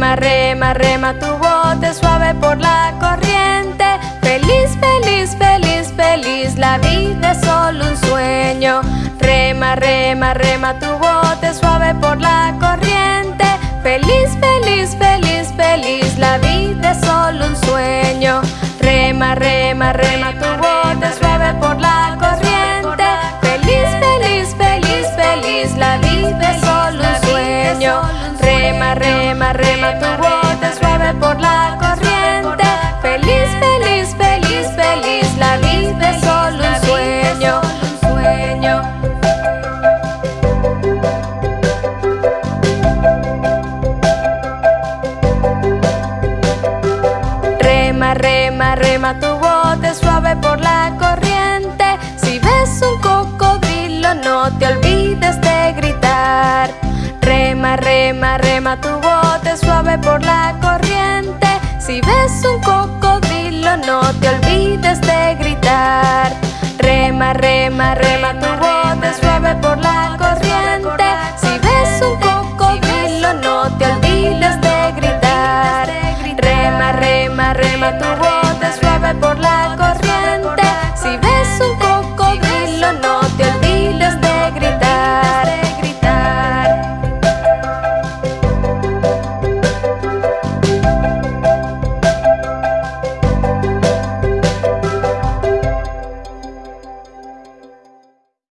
rema tu bote suave por la corriente. Feliz, feliz, feliz, feliz, la vida es solo un sueño. Rema, rema, rema tu bote suave por la corriente. Rema, rema, rema tu bote suave por la corriente. Si ves un cocodrilo no te olvides de gritar. Rema, rema, rema tu bote suave por la corriente. Si ves un